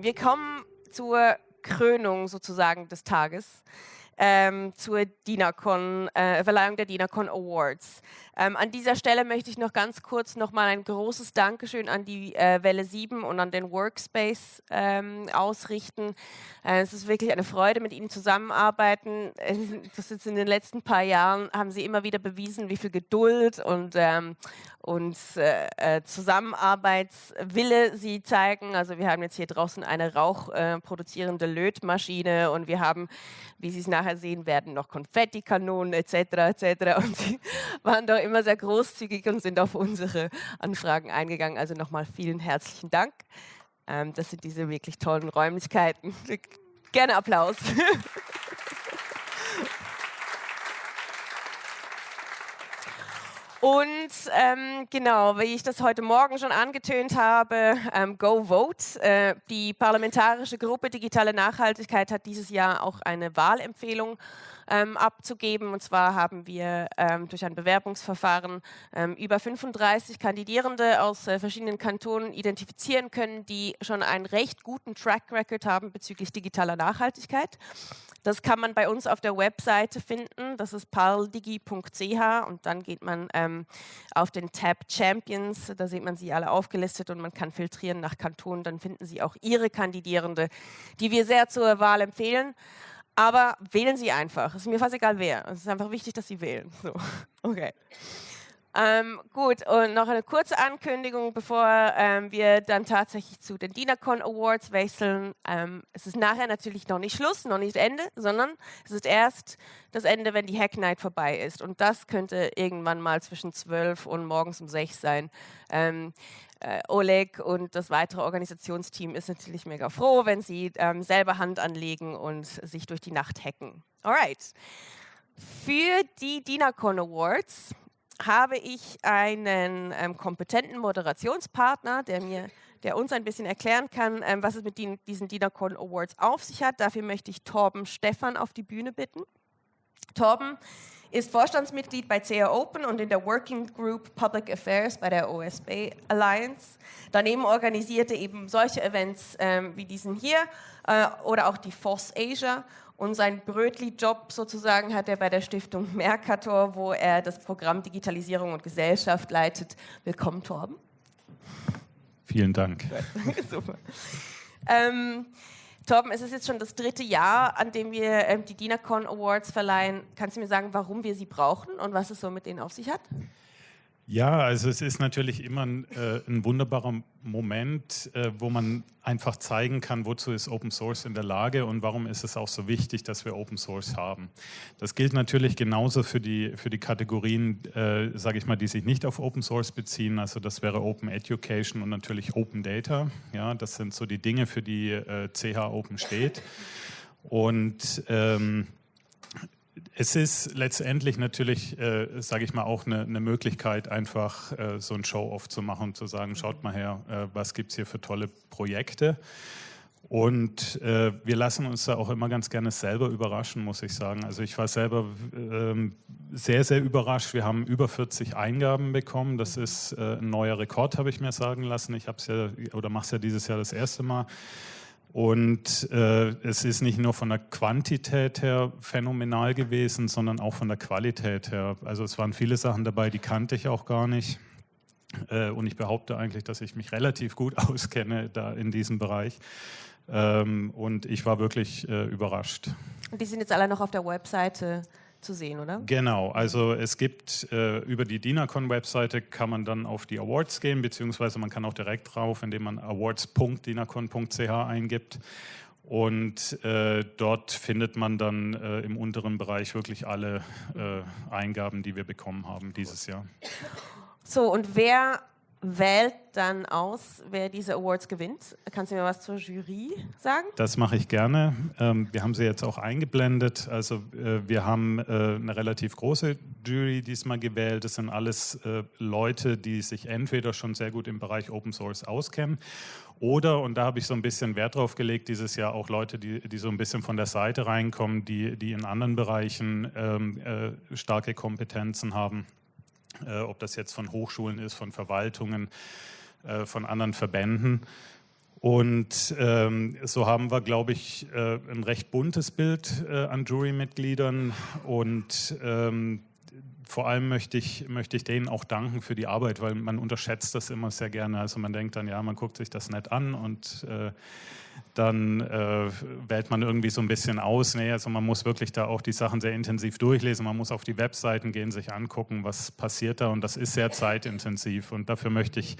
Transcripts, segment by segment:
Wir kommen zur Krönung sozusagen des Tages ähm, zur DINACON, äh, Verleihung der DINACON Awards. Ähm, an dieser Stelle möchte ich noch ganz kurz nochmal ein großes Dankeschön an die äh, Welle 7 und an den Workspace ähm, ausrichten. Äh, es ist wirklich eine Freude, mit Ihnen zusammenarbeiten. Das ist in den letzten paar Jahren haben Sie immer wieder bewiesen, wie viel Geduld und, ähm, und äh, äh, Zusammenarbeitswille Sie zeigen. Also wir haben jetzt hier draußen eine rauchproduzierende äh, Lötmaschine und wir haben, wie Sie es nachher sehen werden, noch Konfettikanonen etc. etc. Und Sie waren doch immer sehr großzügig und sind auf unsere Anfragen eingegangen. Also nochmal vielen herzlichen Dank. Ähm, das sind diese wirklich tollen Räumlichkeiten. Gerne Applaus. Und ähm, genau, wie ich das heute Morgen schon angetönt habe, ähm, Go Vote. Äh, die parlamentarische Gruppe Digitale Nachhaltigkeit hat dieses Jahr auch eine Wahlempfehlung ähm, abzugeben. Und zwar haben wir ähm, durch ein Bewerbungsverfahren ähm, über 35 Kandidierende aus äh, verschiedenen Kantonen identifizieren können, die schon einen recht guten Track Record haben bezüglich digitaler Nachhaltigkeit. Das kann man bei uns auf der Webseite finden. Das ist paldigi.ch und dann geht man ähm, auf den Tab Champions. Da sieht man sie alle aufgelistet und man kann filtrieren nach Kantonen. Dann finden Sie auch Ihre Kandidierende, die wir sehr zur Wahl empfehlen. Aber wählen Sie einfach. Es ist mir fast egal wer. Es ist einfach wichtig, dass Sie wählen. So. Okay. Ähm, gut, und noch eine kurze Ankündigung, bevor ähm, wir dann tatsächlich zu den DINACON Awards wechseln. Ähm, es ist nachher natürlich noch nicht Schluss, noch nicht Ende, sondern es ist erst das Ende, wenn die Hack Night vorbei ist. Und das könnte irgendwann mal zwischen 12 und morgens um 6 sein. Ähm, äh, Oleg und das weitere Organisationsteam ist natürlich mega froh, wenn sie ähm, selber Hand anlegen und sich durch die Nacht hacken. Alright. Für die DINACON Awards habe ich einen ähm, kompetenten Moderationspartner, der mir der uns ein bisschen erklären kann, ähm, was es mit den, diesen DINACON Awards auf sich hat. Dafür möchte ich Torben Stefan auf die Bühne bitten. Torben ist Vorstandsmitglied bei CA Open und in der Working Group Public Affairs bei der OSB Alliance. Daneben organisierte eben solche Events ähm, wie diesen hier äh, oder auch die FOSS Asia und sein Brötli-Job sozusagen hat er bei der Stiftung Mercator, wo er das Programm Digitalisierung und Gesellschaft leitet. Willkommen, Torben. Vielen Dank. Super. Ähm, Torben, es ist jetzt schon das dritte Jahr, an dem wir ähm, die DINACON Awards verleihen. Kannst du mir sagen, warum wir sie brauchen und was es so mit denen auf sich hat? Ja, also es ist natürlich immer ein, äh, ein wunderbarer Moment, äh, wo man einfach zeigen kann, wozu ist Open Source in der Lage und warum ist es auch so wichtig, dass wir Open Source haben. Das gilt natürlich genauso für die, für die Kategorien, äh, sage ich mal, die sich nicht auf Open Source beziehen. Also das wäre Open Education und natürlich Open Data. Ja, das sind so die Dinge, für die äh, CH Open steht. Und ähm, es ist letztendlich natürlich, äh, sage ich mal, auch eine, eine Möglichkeit, einfach äh, so ein Show-off zu machen und zu sagen, schaut mal her, äh, was gibt es hier für tolle Projekte. Und äh, wir lassen uns da auch immer ganz gerne selber überraschen, muss ich sagen. Also ich war selber ähm, sehr, sehr überrascht. Wir haben über 40 Eingaben bekommen. Das ist äh, ein neuer Rekord, habe ich mir sagen lassen. Ich habe es ja oder mache es ja dieses Jahr das erste Mal. Und äh, es ist nicht nur von der Quantität her phänomenal gewesen, sondern auch von der Qualität her. Also es waren viele Sachen dabei, die kannte ich auch gar nicht. Äh, und ich behaupte eigentlich, dass ich mich relativ gut auskenne da in diesem Bereich. Ähm, und ich war wirklich äh, überrascht. Und die sind jetzt alle noch auf der Webseite zu sehen, oder? Genau, also es gibt äh, über die DINACON-Webseite kann man dann auf die Awards gehen, beziehungsweise man kann auch direkt drauf, indem man awards.dinacon.ch eingibt. Und äh, dort findet man dann äh, im unteren Bereich wirklich alle äh, Eingaben, die wir bekommen haben dieses Jahr. So, und wer wählt dann aus, wer diese Awards gewinnt. Kannst du mir was zur Jury sagen? Das mache ich gerne. Ähm, wir haben sie jetzt auch eingeblendet. Also äh, wir haben äh, eine relativ große Jury diesmal gewählt. Das sind alles äh, Leute, die sich entweder schon sehr gut im Bereich Open Source auskennen oder, und da habe ich so ein bisschen Wert drauf gelegt, dieses Jahr auch Leute, die, die so ein bisschen von der Seite reinkommen, die, die in anderen Bereichen ähm, äh, starke Kompetenzen haben. Äh, ob das jetzt von Hochschulen ist, von Verwaltungen, äh, von anderen Verbänden. Und ähm, so haben wir, glaube ich, äh, ein recht buntes Bild äh, an Jurymitgliedern. Und ähm, vor allem möchte ich, möchte ich denen auch danken für die Arbeit, weil man unterschätzt das immer sehr gerne. Also man denkt dann, ja, man guckt sich das nett an und äh, dann äh, wählt man irgendwie so ein bisschen aus. Nee, also man muss wirklich da auch die Sachen sehr intensiv durchlesen. Man muss auf die Webseiten gehen, sich angucken, was passiert da. Und das ist sehr zeitintensiv. Und dafür möchte ich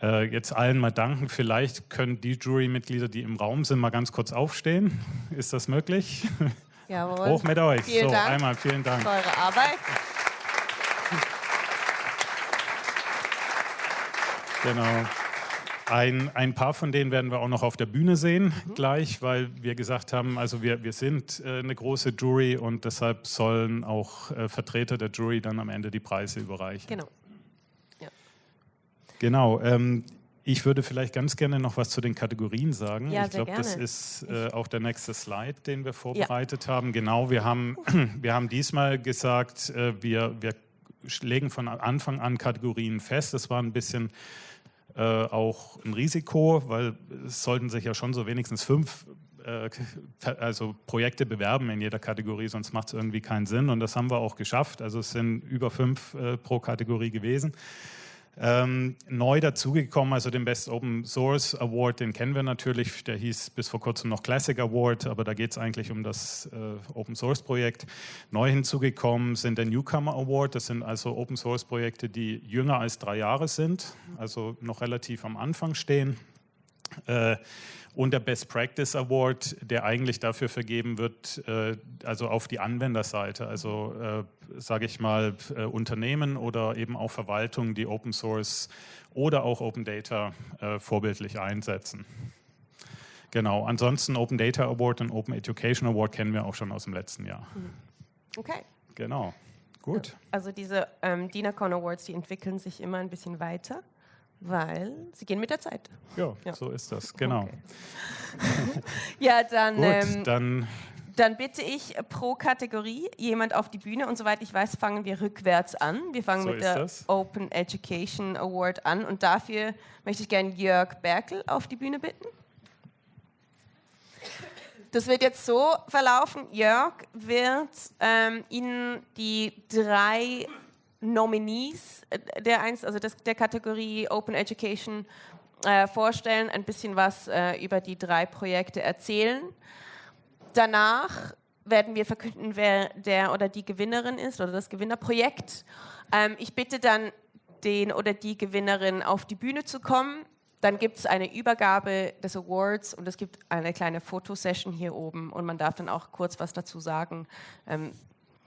äh, jetzt allen mal danken. Vielleicht können die Jurymitglieder, die im Raum sind, mal ganz kurz aufstehen. Ist das möglich? Jawohl. Hoch mit euch. Vielen so, Dank einmal vielen Dank. für eure Arbeit. Genau. Ein, ein paar von denen werden wir auch noch auf der Bühne sehen Mhm. gleich, weil wir gesagt haben, also wir, wir sind äh, eine große Jury und deshalb sollen auch äh, Vertreter der Jury dann am Ende die Preise überreichen. Genau. Genau. Ähm, ich würde vielleicht ganz gerne noch was zu den Kategorien sagen. Ja, ich glaube, das ist äh, auch der nächste Slide, den wir vorbereitet haben. Genau, wir haben, wir haben diesmal gesagt, äh, wir, wir legen von Anfang an Kategorien fest. Das war ein bisschen äh, auch ein Risiko, weil es sollten sich ja schon so wenigstens fünf äh, also Projekte bewerben in jeder Kategorie, sonst macht es irgendwie keinen Sinn. Und das haben wir auch geschafft. Also es sind über fünf äh, pro Kategorie gewesen. Ähm, neu dazugekommen, also den Best Open Source Award, den kennen wir natürlich, der hieß bis vor kurzem noch Classic Award, aber da geht es eigentlich um das äh, Open Source Projekt. Neu hinzugekommen sind der Newcomer Award, das sind also Open Source Projekte, die jünger als drei Jahre sind, also noch relativ am Anfang stehen. Äh, und der Best Practice Award, der eigentlich dafür vergeben wird, äh, also auf die Anwenderseite, also äh, sage ich mal äh, Unternehmen oder eben auch Verwaltungen, die Open Source oder auch Open Data vorbildlich einsetzen. Genau, ansonsten Open Data Award und Open Education Award kennen wir auch schon aus dem letzten Jahr. Okay. Genau, gut. Also diese ähm, DINACON Awards, die entwickeln sich immer ein bisschen weiter, weil sie gehen mit der Zeit. Ja, Ja. so ist das, genau. Okay. Ja, dann, Gut, ähm, dann dann bitte ich pro Kategorie jemand auf die Bühne und soweit ich weiß, fangen wir rückwärts an. Wir fangen So mit der das. Open Education Award an und dafür möchte ich gerne Jörg Berkel auf die Bühne bitten. Das wird jetzt so verlaufen. Jörg wird ähm, Ihnen die drei Nominees äh, der, eins, also des, der Kategorie Open Education äh, vorstellen, ein bisschen was äh, über die drei Projekte erzählen. Danach werden wir verkünden, wer der oder die Gewinnerin ist oder das Gewinnerprojekt. Ähm, ich bitte dann den oder die Gewinnerin auf die Bühne zu kommen. Dann gibt es eine Übergabe des Awards und es gibt eine kleine Fotosession hier oben und man darf dann auch kurz was dazu sagen. Ähm,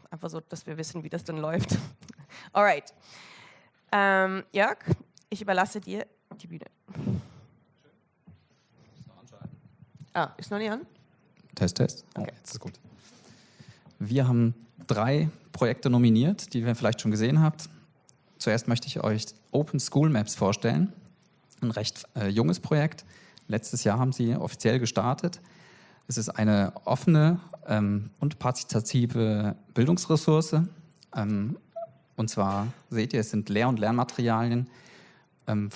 einfach so, dass wir wissen, wie das dann läuft. Alright. Ähm, Jörg, ich überlasse dir die Bühne. Ah, ist noch nicht an? Test, Test. Oh, Okay. jetzt ist gut. Wir haben drei Projekte nominiert, die ihr vielleicht schon gesehen habt. Zuerst möchte ich euch Open School Maps vorstellen. Ein recht äh, junges Projekt. Letztes Jahr haben sie offiziell gestartet. Es ist eine offene ähm, und partizipative Bildungsressource. Ähm, und zwar seht ihr, es sind Lehr- und Lernmaterialien ähm,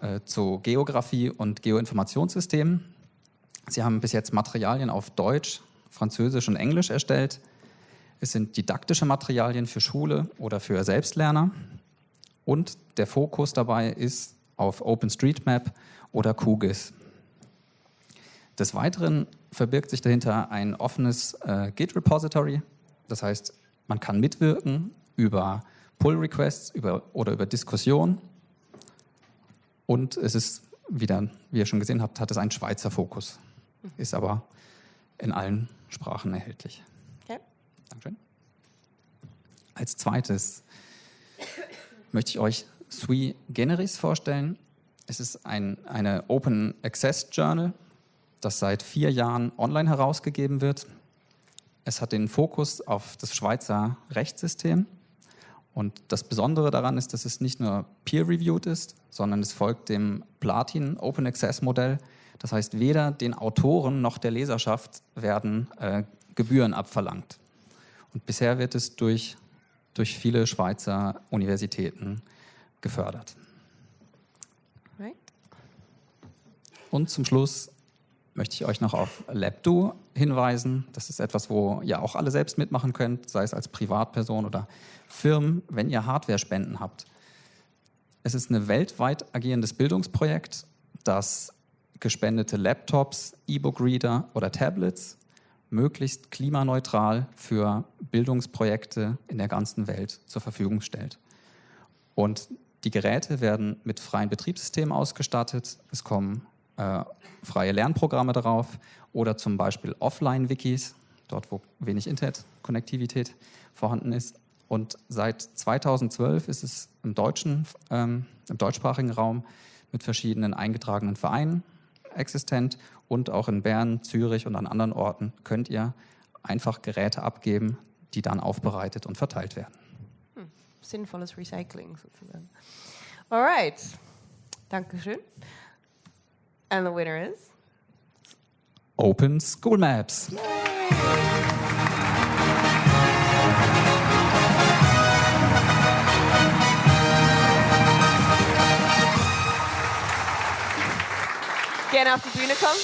äh, zu Geografie und Geoinformationssystemen. Sie haben bis jetzt Materialien auf Deutsch, Französisch und Englisch erstellt. Es sind didaktische Materialien für Schule oder für Selbstlerner. Und der Fokus dabei ist auf OpenStreetMap oder QGIS. Des Weiteren verbirgt sich dahinter ein offenes äh, Git-Repository. Das heißt, man kann mitwirken über Pull-Requests oder über Diskussionen. Und es ist wieder, wie ihr schon gesehen habt, hat es einen Schweizer Fokus. Ist aber in allen Sprachen erhältlich. Okay. Dankeschön. Als zweites möchte ich euch Sui Generis vorstellen. Es ist ein eine Open Access Journal, das seit vier Jahren online herausgegeben wird. Es hat den Fokus auf das Schweizer Rechtssystem. Und das Besondere daran ist, dass es nicht nur peer-reviewed ist, sondern es folgt dem Platin Open Access Modell. Das heißt, weder den Autoren noch der Leserschaft werden äh, Gebühren abverlangt. Und bisher wird es durch durch viele Schweizer Universitäten gefördert. Und zum Schluss möchte ich euch noch auf LabDo hinweisen. Das ist etwas, wo ihr auch alle selbst mitmachen könnt, sei es als Privatperson oder Firmen, wenn ihr Hardware-Spenden habt. Es ist ein weltweit agierendes Bildungsprojekt, das gespendete Laptops, E-Book-Reader oder Tablets möglichst klimaneutral für Bildungsprojekte in der ganzen Welt zur Verfügung stellt. Und die Geräte werden mit freien Betriebssystemen ausgestattet. Es kommen äh, freie Lernprogramme darauf oder zum Beispiel Offline-Wikis, dort wo wenig Internet-Konnektivität vorhanden ist. Und seit 2012 ist es im, deutschen, ähm, im deutschsprachigen Raum mit verschiedenen eingetragenen Vereinen existent und auch in Bern, Zürich und an anderen Orten könnt ihr einfach Geräte abgeben, die dann aufbereitet und verteilt werden. Hm. Sinnvolles Recycling sozusagen. Alright, Dankeschön. And the winner is? Open School Maps. Gerne auf die Bühne kommen.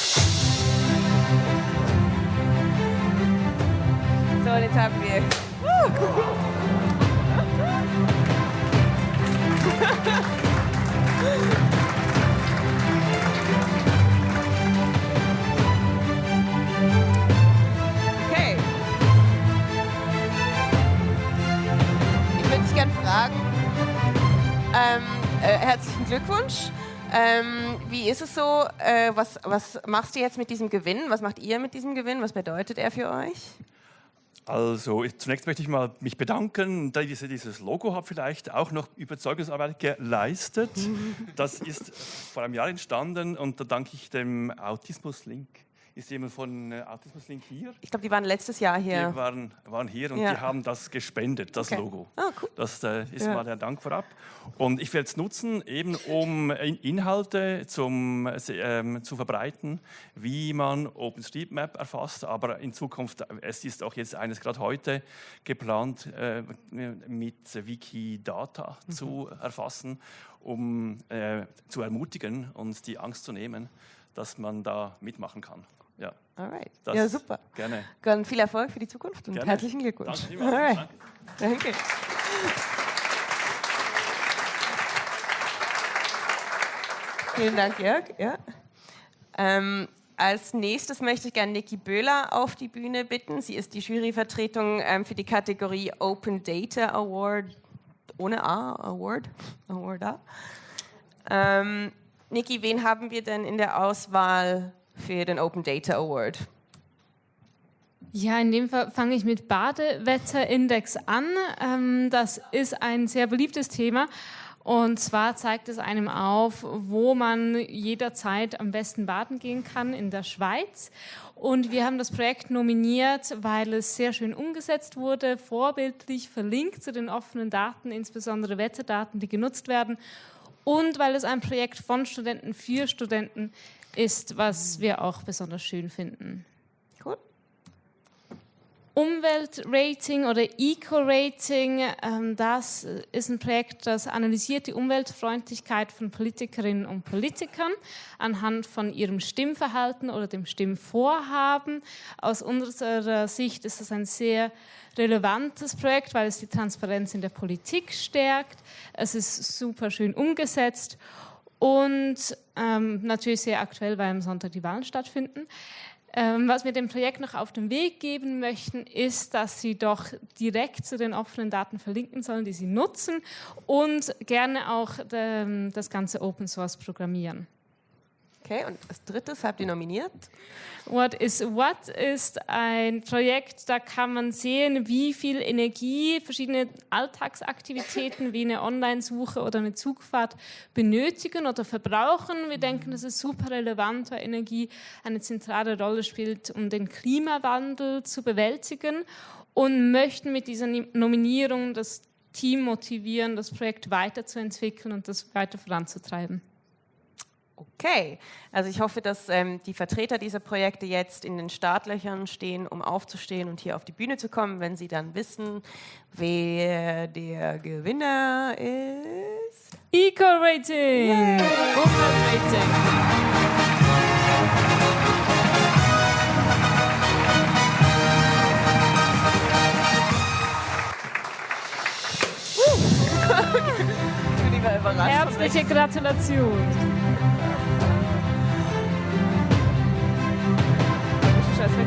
So, und jetzt haben wir. Okay. Glückwunsch. Ähm, wie ist es so? Äh, was, was machst du jetzt mit diesem Gewinn? Was macht ihr mit diesem Gewinn? Was bedeutet er für euch? Also ich, zunächst möchte ich mal mich bedanken, da ich dieses Logo habe vielleicht auch noch Überzeugungsarbeit geleistet. Das ist vor einem Jahr entstanden und da danke ich dem Autismus-Link ist jemand von äh, Autismus Link hier? Ich glaube, die waren letztes Jahr hier. Die waren, waren hier und Ja. die haben das gespendet, das Okay. Logo. Ah, cool. Das äh, ist Ja. mal der Dank vorab. Und ich werde es nutzen, eben um In- Inhalte zum, äh, ähm, zu verbreiten, wie man OpenStreetMap erfasst. Aber in Zukunft, äh, es ist auch jetzt eines gerade heute geplant, äh, mit Wikidata Mhm. zu erfassen, um äh, zu ermutigen und die Angst zu nehmen, dass man da mitmachen kann. Ja, Alright. das Ja, super. Gerne. Dann viel Erfolg für die Zukunft und Gerne. herzlichen Glückwunsch. Danke. Alright. Danke. Danke. Vielen Dank, Jörg. Ja. Ähm, als nächstes möchte ich gerne Niki Böhler auf die Bühne bitten. Sie ist die Juryvertretung ähm, für die Kategorie Open Data Award ohne A, Award, Award A. Ähm, Niki, wen haben wir denn in der Auswahl für den Open Data Award? Ja, in dem Fall fange ich mit Badewetterindex an. Ähm, das ist ein sehr beliebtes Thema. Und zwar zeigt es einem auf, wo man jederzeit am besten baden gehen kann in der Schweiz. Und wir haben das Projekt nominiert, weil es sehr schön umgesetzt wurde, vorbildlich verlinkt zu den offenen Daten, insbesondere Wetterdaten, die genutzt werden. Und weil es ein Projekt von Studenten für Studenten ist, was wir auch besonders schön finden. Cool. Umweltrating oder Eco-Rating, ähm, das ist ein Projekt, das analysiert die Umweltfreundlichkeit von Politikerinnen und Politikern anhand von ihrem Stimmverhalten oder dem Stimmvorhaben. Aus unserer Sicht ist das ein sehr relevantes Projekt, weil es die Transparenz in der Politik stärkt. Es ist super schön umgesetzt und ähm, natürlich sehr aktuell, weil am Sonntag die Wahlen stattfinden. Ähm, was wir dem Projekt noch auf den Weg geben möchten, ist, dass Sie doch direkt zu den offenen Daten verlinken sollen, die Sie nutzen und gerne auch ähm, das ganze Open Source programmieren. Okay, und als drittes habt ihr nominiert? What is What ist ein Projekt, da kann man sehen, wie viel Energie verschiedene Alltagsaktivitäten wie eine Online-Suche oder eine Zugfahrt benötigen oder verbrauchen. Wir denken, das ist super relevant, weil Energie eine zentrale Rolle spielt, um den Klimawandel zu bewältigen und möchten mit dieser Nominierung das Team motivieren, das Projekt weiterzuentwickeln und das weiter voranzutreiben. Okay, also ich hoffe, dass ähm, die Vertreter dieser Projekte jetzt in den Startlöchern stehen, um aufzustehen und hier auf die Bühne zu kommen, wenn sie dann wissen, wer der Gewinner ist. Eco-Rating! Bin immer überrascht. Herzliche Gratulation! Okay,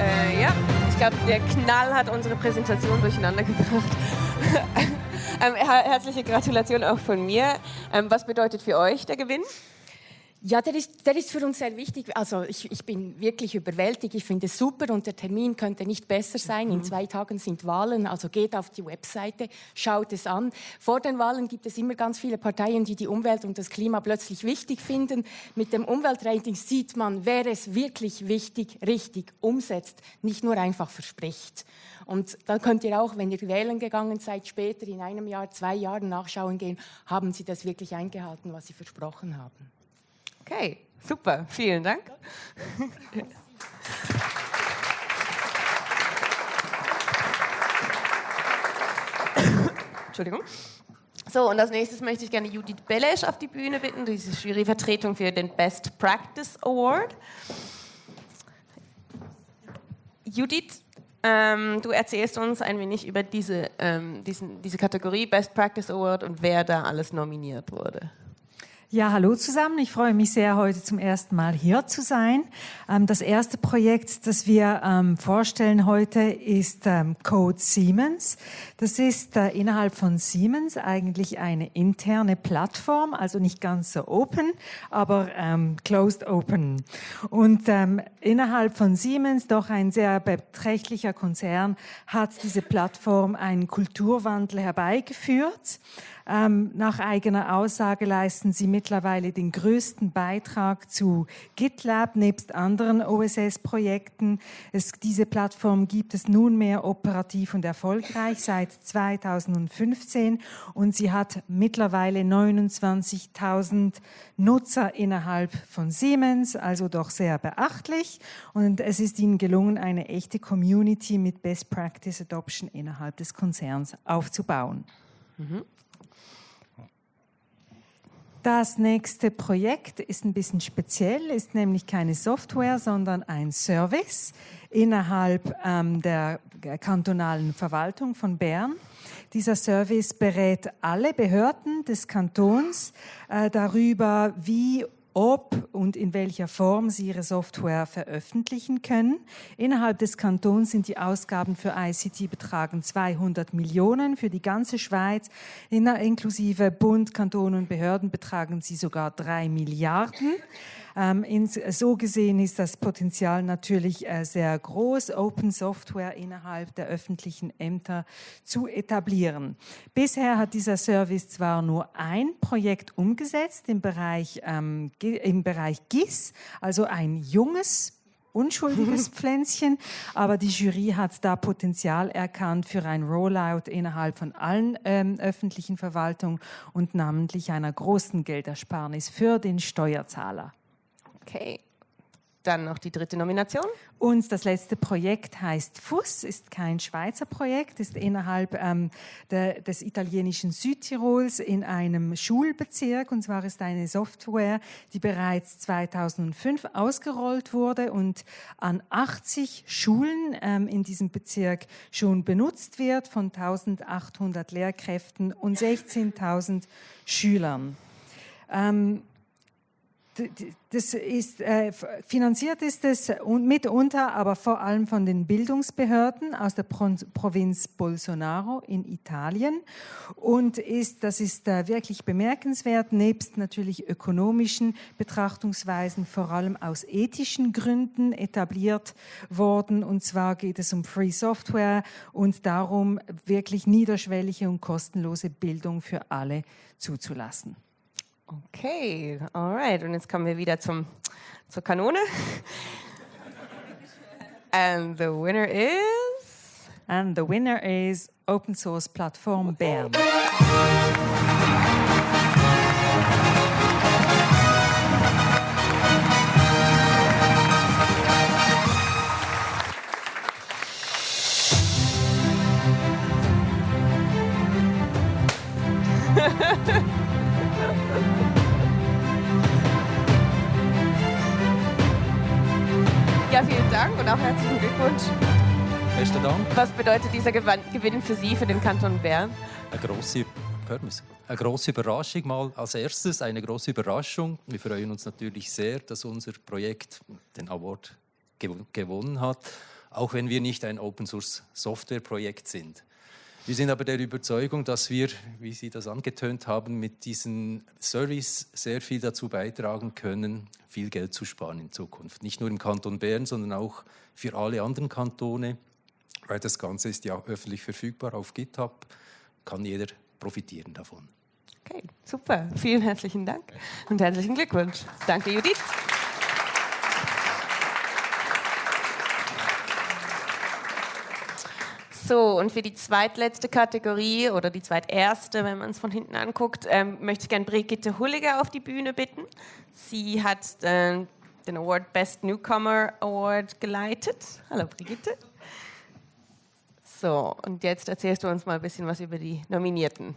äh, ja, ich glaube, der Knall hat unsere Präsentation durcheinander gebracht. ähm, her herzliche Gratulation auch von mir. Ähm, was bedeutet für euch der Gewinn? Ja, der ist, der ist für uns sehr wichtig. Also ich, ich bin wirklich überwältigt. Ich finde es super und der Termin könnte nicht besser sein. In zwei Tagen sind Wahlen, also geht auf die Webseite, schaut es an. Vor den Wahlen gibt es immer ganz viele Parteien, die die Umwelt und das Klima plötzlich wichtig finden. Mit dem Umweltrating sieht man, wer es wirklich wichtig, richtig umsetzt, nicht nur einfach verspricht. Und dann könnt ihr auch, wenn ihr wählen gegangen seid, später in einem Jahr, zwei Jahren nachschauen gehen, haben sie das wirklich eingehalten, was sie versprochen haben. Okay, super, vielen Dank. Entschuldigung. So, und als nächstes möchte ich gerne Judith Belesch auf die Bühne bitten, diese Juryvertretung für den Best Practice Award. Judith, ähm, du erzählst uns ein wenig über diese, ähm, diesen, diese Kategorie Best Practice Award und wer da alles nominiert wurde. Ja, hallo zusammen. Ich freue mich sehr, heute zum ersten Mal hier zu sein. Ähm, das erste Projekt, das wir ähm, vorstellen heute, ist ähm, Code Siemens. Das ist äh, innerhalb von Siemens eigentlich eine interne Plattform, also nicht ganz so open, aber closed open. Und innerhalb von Siemens, doch ein sehr beträchtlicher Konzern, hat diese Plattform einen Kulturwandel herbeigeführt. Ähm, nach eigener Aussage leisten sie mittlerweile den größten Beitrag zu GitLab nebst anderen OSS-Projekten. Diese Plattform gibt es nunmehr operativ und erfolgreich seit 2015 und sie hat mittlerweile 29.000 Nutzer innerhalb von Siemens, also doch sehr beachtlich. Und es ist ihnen gelungen, eine echte Community mit Best Practice Adoption innerhalb des Konzerns aufzubauen. Mhm. Das nächste Projekt ist ein bisschen speziell, ist nämlich keine Software, sondern ein Service innerhalb ähm, der kantonalen Verwaltung von Bern. Dieser Service berät alle Behörden des Kantons äh, darüber, wie ob und in welcher Form sie ihre Software veröffentlichen können. Innerhalb des Kantons sind die Ausgaben für ICT betragen 200 Millionen. Für die ganze Schweiz, inklusive Bund, Kanton und Behörden, betragen sie sogar drei Milliarden. Ähm, ins, so gesehen ist das Potenzial natürlich äh, sehr groß, Open Software innerhalb der öffentlichen Ämter zu etablieren. Bisher hat dieser Service zwar nur ein Projekt umgesetzt im Bereich, ähm, im Bereich GIS, also ein junges unschuldiges Pflänzchen, aber die Jury hat da Potenzial erkannt für ein Rollout innerhalb von allen ähm, öffentlichen Verwaltungen und namentlich einer großen Geldersparnis für den Steuerzahler. Okay. Dann noch die dritte Nomination. Und das letzte Projekt heißt FUS, ist kein Schweizer Projekt, ist innerhalb ähm, der, des italienischen Südtirols in einem Schulbezirk. Und zwar ist eine Software, die bereits 2005 ausgerollt wurde und an 80 Schulen ähm, in diesem Bezirk schon benutzt wird, von 1800 Lehrkräften und 16.000 Schülern. Ähm, das ist, äh, finanziert ist es mitunter, aber vor allem von den Bildungsbehörden aus der Pro Provinz Bolsonaro in Italien und ist, das ist äh, wirklich bemerkenswert, nebst natürlich ökonomischen Betrachtungsweisen vor allem aus ethischen Gründen etabliert worden und zwar geht es um Free Software und darum, wirklich niederschwellige und kostenlose Bildung für alle zuzulassen. Okay, alright. Und jetzt kommen wir wieder zum, zur Kanone. And the winner is? And the winner is Open Source Platform Bern. Bedeutet dieser Gewinn für Sie, für den Kanton Bern? Eine man's? eine grosse Überraschung mal als erstes, eine große Überraschung. Wir freuen uns natürlich sehr, dass unser Projekt den Award gew gewonnen hat, auch wenn wir nicht ein Open Source Software Projekt sind. Wir sind aber der Überzeugung, dass wir, wie Sie das angetönt haben, mit diesem Service sehr viel dazu beitragen können, viel Geld zu sparen in Zukunft. Nicht nur im Kanton Bern, sondern auch für alle anderen Kantone, weil das Ganze ist ja öffentlich verfügbar auf GitHub, kann jeder profitieren davon. Okay, super. Vielen herzlichen Dank und herzlichen Glückwunsch. Danke, Judith. So, und für die zweitletzte Kategorie oder die zweiterste, wenn man es von hinten anguckt, ähm, möchte ich gerne Brigitte Hulliger auf die Bühne bitten. Sie hat äh, den Award Best Newcomer Award geleitet. Hallo Brigitte. So, und jetzt erzählst du uns mal ein bisschen was über die Nominierten.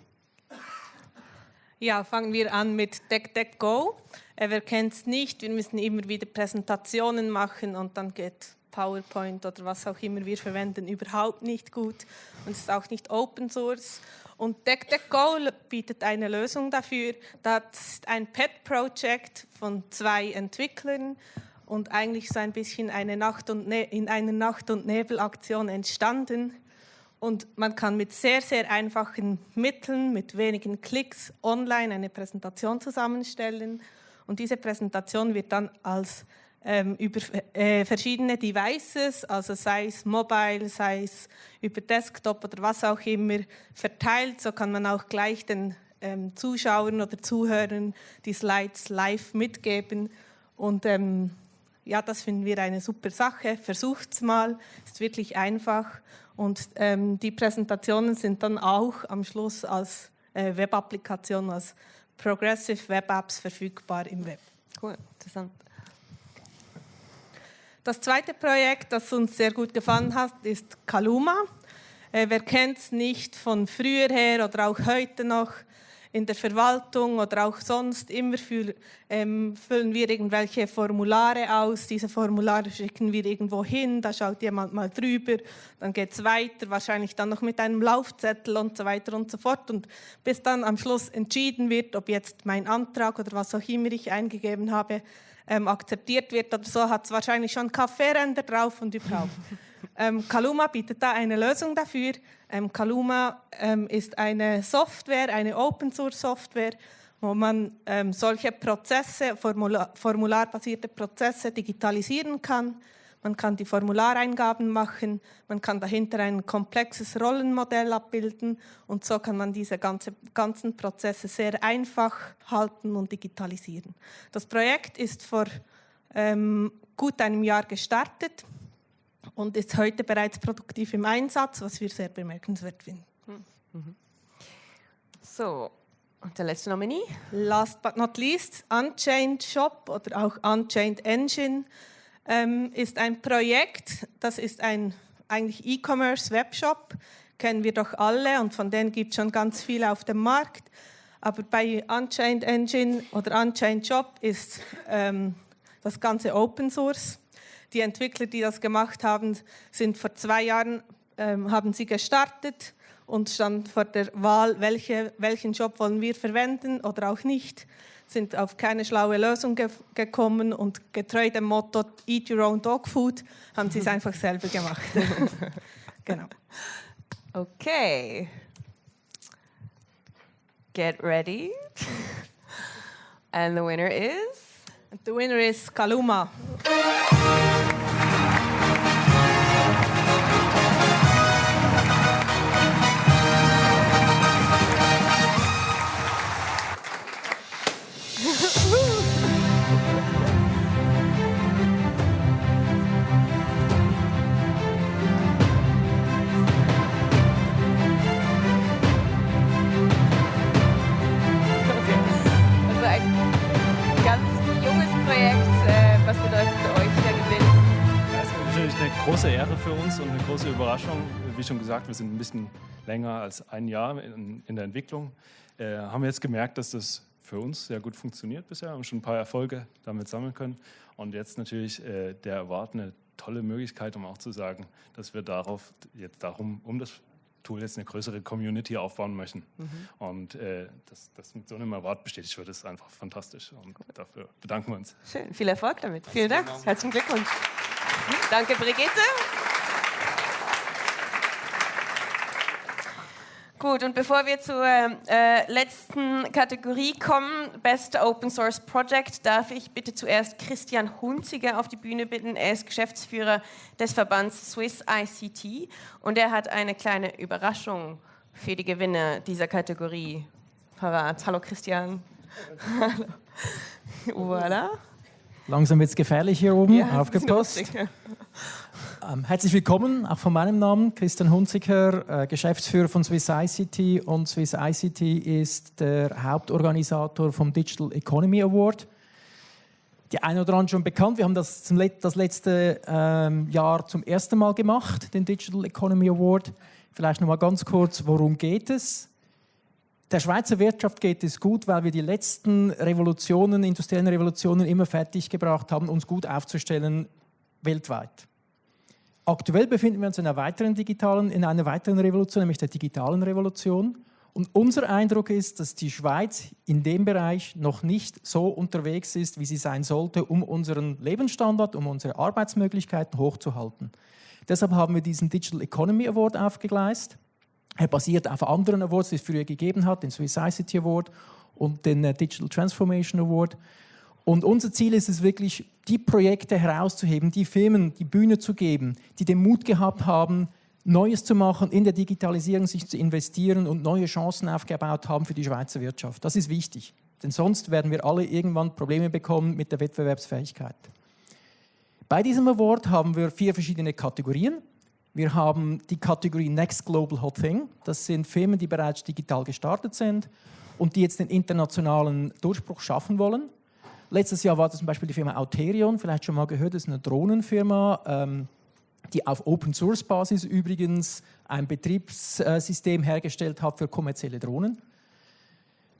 Ja, fangen wir an mit Deck. Äh, wer kennt es nicht? Wir müssen immer wieder Präsentationen machen und dann geht PowerPoint oder was auch immer wir verwenden überhaupt nicht gut und es ist auch nicht Open Source. Und Deck Deck Go bietet eine Lösung dafür. Das ist ein Pet-Project von zwei Entwicklern und eigentlich so ein bisschen eine Nacht und ne in einer Nacht- und Nebelaktion entstanden. Und man kann mit sehr, sehr einfachen Mitteln, mit wenigen Klicks online eine Präsentation zusammenstellen. Und diese Präsentation wird dann als ähm, über äh, verschiedene Devices, also sei es mobile, sei es über Desktop oder was auch immer, verteilt. So kann man auch gleich den ähm, Zuschauern oder Zuhörern die Slides live mitgeben. Und ähm, ja, das finden wir eine super Sache. Versucht es mal, ist wirklich einfach. Und ähm, die Präsentationen sind dann auch am Schluss als äh, Web-Applikation, als Progressive Web Apps verfügbar im Web. Cool, interessant. Das zweite Projekt, das uns sehr gut gefallen hat, ist Kaluma. Äh, wer kennt es nicht von früher her oder auch heute noch in der Verwaltung oder auch sonst? Immer für, ähm, füllen wir irgendwelche Formulare aus. Diese Formulare schicken wir irgendwo hin, da schaut jemand mal drüber, dann geht es weiter, wahrscheinlich dann noch mit einem Laufzettel und so weiter und so fort. Und bis dann am Schluss entschieden wird, ob jetzt mein Antrag oder was auch immer ich eingegeben habe, ähm, akzeptiert wird oder so, hat es wahrscheinlich schon Kaffeeränder drauf und überhaupt. ähm, Kaluma bietet da eine Lösung dafür. Ähm, Kaluma ähm, ist eine Software, eine Open-Source-Software, wo man ähm, solche Prozesse, Formular, formularbasierte Prozesse digitalisieren kann. Man kann die Formulareingaben machen, man kann dahinter ein komplexes Rollenmodell abbilden und so kann man diese ganze, ganzen Prozesse sehr einfach halten und digitalisieren. Das Projekt ist vor ähm, gut einem Jahr gestartet und ist heute bereits produktiv im Einsatz, was wir sehr bemerkenswert finden. So, und der letzte Nominee? Last but not least, Unchained Shop oder auch Unchained Engine ähm, ist ein Projekt, das ist ein eigentlich E-Commerce-Webshop, kennen wir doch alle und von denen gibt es schon ganz viele auf dem Markt. Aber bei Unchained Engine oder Unchained Shop ist ähm, das Ganze Open Source. Die Entwickler, die das gemacht haben, sind vor zwei Jahren ähm, haben sie gestartet und standen vor der Wahl, welche, welchen Job wollen wir verwenden oder auch nicht sind auf keine schlaue Lösung ge gekommen und getreu dem Motto Eat your own dog food haben sie es einfach selber gemacht. genau. Okay. Get ready. And the winner is? And the winner is Kaluma. Überraschung. Wie schon gesagt, wir sind ein bisschen länger als ein Jahr in, in der Entwicklung. Äh, haben wir jetzt gemerkt, dass das für uns sehr gut funktioniert bisher, haben schon ein paar Erfolge damit sammeln können. Und jetzt natürlich äh, der Award eine tolle Möglichkeit, um auch zu sagen, dass wir darauf jetzt darum, um das Tool jetzt eine größere Community aufbauen möchten. Mhm. Und äh, dass das mit so einem Award bestätigt wird, ist einfach fantastisch. Und Gut. dafür bedanken wir uns. Schön, viel Erfolg damit. Vielen Dank. Herzlichen Glückwunsch. Danke, Brigitte. Gut, und bevor wir zur äh, letzten Kategorie kommen, Best Open Source Project, darf ich bitte zuerst Christian Hunziger auf die Bühne bitten. Er ist Geschäftsführer des Verbands Swiss ICT und er hat eine kleine Überraschung für die Gewinner dieser Kategorie parat. Hallo Christian. Hallo. voilà. Langsam wird es gefährlich hier oben, ja, aufgepasst. Ähm, herzlich willkommen, auch von meinem Namen, Christian Hunziker, äh, Geschäftsführer von Swiss ICT. Und Swiss ICT ist der Hauptorganisator vom Digital Economy Award. Die einen oder anderen schon bekannt, wir haben das zum, das letzte ähm, Jahr zum ersten Mal gemacht, den Digital Economy Award. Vielleicht noch mal ganz kurz, worum geht es? Der Schweizer Wirtschaft geht es gut, weil wir die letzten Revolutionen, industriellen Revolutionen immer fertig gebracht haben, uns gut aufzustellen weltweit. Aktuell befinden wir uns in einer weiteren digitalen, in einer weiteren Revolution, nämlich der digitalen Revolution. Und unser Eindruck ist, dass die Schweiz in dem Bereich noch nicht so unterwegs ist, wie sie sein sollte, um unseren Lebensstandard, um unsere Arbeitsmöglichkeiten hochzuhalten. Deshalb haben wir diesen Digital Economy Award aufgegleist. Er basiert auf anderen Awards, die es früher gegeben hat, den Swiss ICT Award und den äh, Digital Transformation Award. Und unser Ziel ist es wirklich, die Projekte herauszuheben, die Firmen die Bühne zu geben, die den Mut gehabt haben, Neues zu machen, in der Digitalisierung sich zu investieren und neue Chancen aufgebaut haben für die Schweizer Wirtschaft. Das ist wichtig, denn sonst werden wir alle irgendwann Probleme bekommen mit der Wettbewerbsfähigkeit. Bei diesem Award haben wir vier verschiedene Kategorien. Wir haben die Kategorie Next Global Hot Thing. Das sind Firmen, die bereits digital gestartet sind und die jetzt den internationalen Durchbruch schaffen wollen. Letztes Jahr war das zum Beispiel die Firma Auterion, vielleicht schon mal gehört, das ist eine Drohnenfirma, ähm, die auf Open Source Basis übrigens ein Betriebssystem hergestellt hat für kommerzielle Drohnen.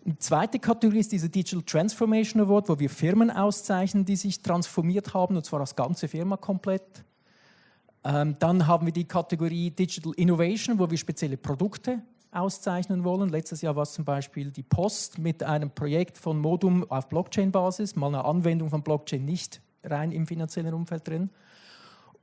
Eine zweite Kategorie ist diese Digital Transformation Award, wo wir Firmen auszeichnen, die sich transformiert haben, und zwar als ganze Firma komplett. Ähm, dann haben wir die Kategorie Digital Innovation, wo wir spezielle Produkte auszeichnen wollen. Letztes Jahr war es zum Beispiel die Post mit einem Projekt von Modum auf Blockchain-Basis, mal eine Anwendung von Blockchain nicht rein im finanziellen Umfeld drin.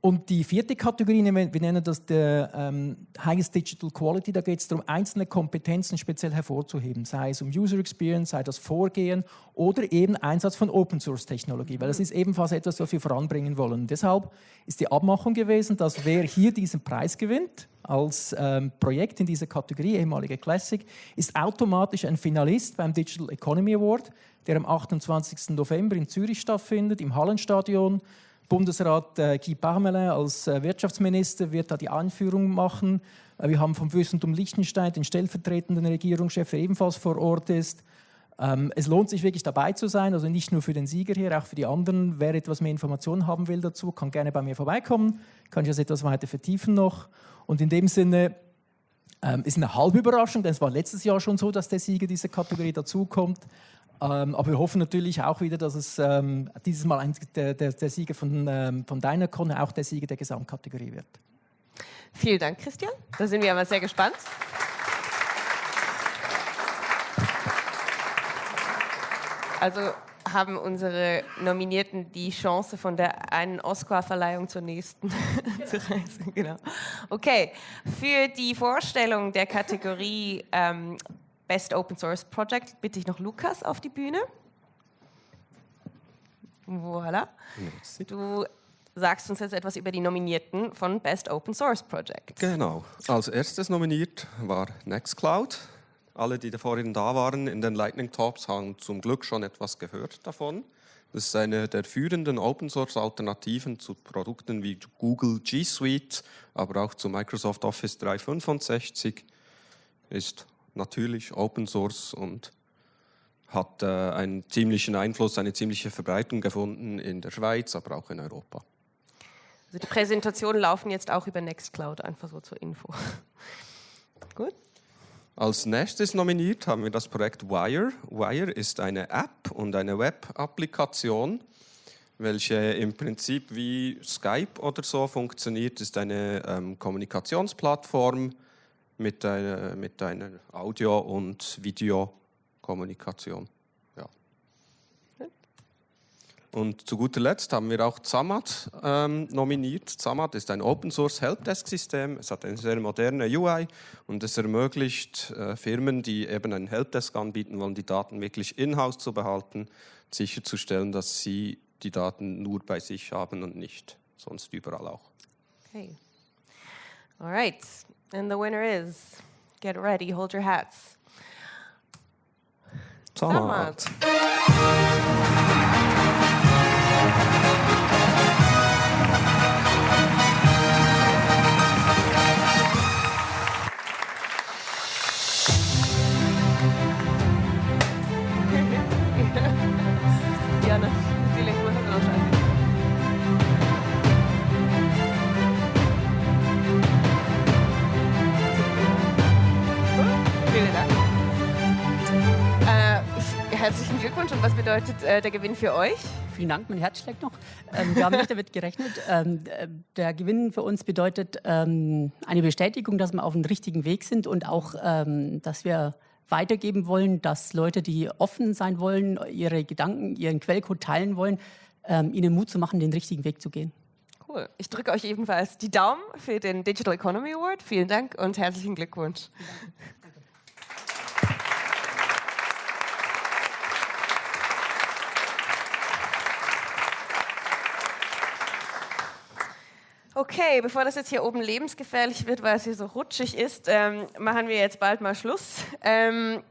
Und die vierte Kategorie, wir nennen das der ähm, Highest Digital Quality, da geht es darum, einzelne Kompetenzen speziell hervorzuheben, sei es um User Experience, sei das Vorgehen oder eben Einsatz von Open Source Technologie, weil das ist ebenfalls etwas, was wir voranbringen wollen. Deshalb ist die Abmachung gewesen, dass wer hier diesen Preis gewinnt, als ähm, Projekt in dieser Kategorie, ehemalige Classic, ist automatisch ein Finalist beim Digital Economy Award, der am 28. November in Zürich stattfindet, im Hallenstadion. Bundesrat äh, Guy Parmelin als äh, Wirtschaftsminister wird da die Einführung machen. Äh, wir haben vom Fürstentum Liechtenstein den stellvertretenden Regierungschef, der ebenfalls vor Ort ist. Ähm, es lohnt sich wirklich dabei zu sein, also nicht nur für den Sieger hier, auch für die anderen. Wer etwas mehr Informationen haben will dazu, kann gerne bei mir vorbeikommen, kann ich das etwas weiter vertiefen noch. Und in dem Sinne ähm, ist eine halbe Überraschung, denn es war letztes Jahr schon so, dass der Sieger dieser Kategorie dazukommt. Ähm, aber wir hoffen natürlich auch wieder, dass es ähm, dieses Mal ein, der, der, der, Sieger von, ähm, von deiner Con auch der Sieger der Gesamtkategorie wird. Vielen Dank, Christian. Da sind wir aber sehr gespannt. Also haben unsere Nominierten die Chance, von der einen Oscar-Verleihung zur nächsten zu reisen. Genau. Okay, für die Vorstellung der Kategorie ähm, Best Open Source Project bitte ich noch Lukas auf die Bühne. Voilà. Du sagst uns jetzt etwas über die Nominierten von Best Open Source Project. Genau. Als erstes nominiert war Nextcloud. Alle, die da vorhin da waren in den Lightning Talks, haben zum Glück schon etwas gehört davon. Das ist eine der führenden Open Source Alternativen zu Produkten wie Google G Suite, aber auch zu Microsoft Office 365. Ist natürlich Open Source und hat äh, einen ziemlichen Einfluss, eine ziemliche Verbreitung gefunden in der Schweiz, aber auch in Europa. Also die Präsentationen laufen jetzt auch über Nextcloud, einfach so zur Info. Gut. Als nächstes nominiert haben wir das Projekt Wire. Wire ist eine App und eine Web-Applikation, welche im Prinzip wie Skype oder so funktioniert. Ist eine ähm, Kommunikationsplattform mit einer, mit einer Audio- und Videokommunikation. Und zu guter Letzt haben wir auch Zamat ähm, nominiert. Zamat ist ein Open Source Helpdesk System. Es hat eine sehr moderne UI und es ermöglicht äh, Firmen, die eben ein Helpdesk anbieten wollen, die Daten wirklich in-house zu behalten, sicherzustellen, dass sie die Daten nur bei sich haben und nicht sonst überall auch. Okay. All right. And the winner is, get ready, hold your hats. Zamat. Zamat. Herzlichen Glückwunsch und was bedeutet äh, der Gewinn für euch? Vielen Dank, mein Herz schlägt noch. Ähm, wir haben nicht damit gerechnet. Ähm, der Gewinn für uns bedeutet ähm, eine Bestätigung, dass wir auf dem richtigen Weg sind und auch, ähm, dass wir weitergeben wollen, dass Leute, die offen sein wollen, ihre Gedanken, ihren Quellcode teilen wollen, ähm, ihnen Mut zu machen, den richtigen Weg zu gehen. Cool. Ich drücke euch ebenfalls die Daumen für den Digital Economy Award. Vielen Dank und herzlichen Glückwunsch. Okay, bevor das jetzt hier oben lebensgefährlich wird, weil es hier so rutschig ist, ähm, machen wir jetzt bald mal Schluss. Ähm,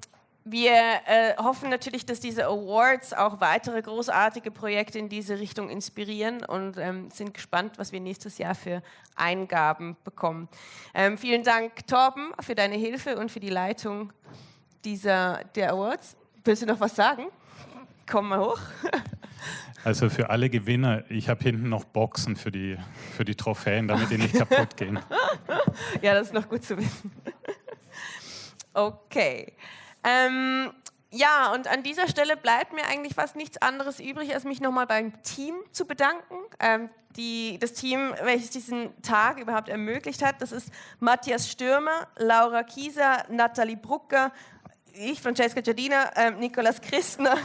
wir äh, hoffen natürlich, dass diese Awards auch weitere großartige Projekte in diese Richtung inspirieren und ähm, sind gespannt, was wir nächstes Jahr für Eingaben bekommen. Ähm, vielen Dank, Torben, für deine Hilfe und für die Leitung dieser, der Awards. Willst du noch was sagen? Komm mal hoch. Also für alle Gewinner, ich habe hinten noch Boxen für die, für die Trophäen, damit die nicht kaputt gehen. Ja, das ist noch gut zu wissen. Okay. Ähm, ja, und an dieser Stelle bleibt mir eigentlich fast nichts anderes übrig, als mich nochmal beim Team zu bedanken. Ähm, die, das Team, welches diesen Tag überhaupt ermöglicht hat, das ist Matthias Stürmer, Laura Kieser, Nathalie Brucker, ich, Francesca Giardina, äh, Nikolas Christner,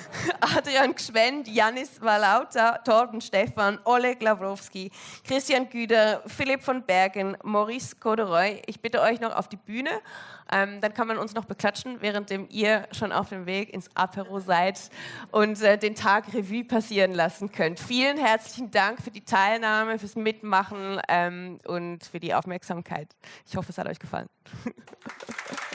Adrian Gschwend, Janis Walauta, Torben Stefan, Oleg Lawrowski, Christian Güder, Philipp von Bergen, Maurice Coderoy. Ich bitte euch noch auf die Bühne. Ähm, dann kann man uns noch beklatschen, währenddem ihr schon auf dem Weg ins Apero seid und äh, den Tag Revue passieren lassen könnt. Vielen herzlichen Dank für die Teilnahme, fürs Mitmachen ähm, und für die Aufmerksamkeit. Ich hoffe, es hat euch gefallen.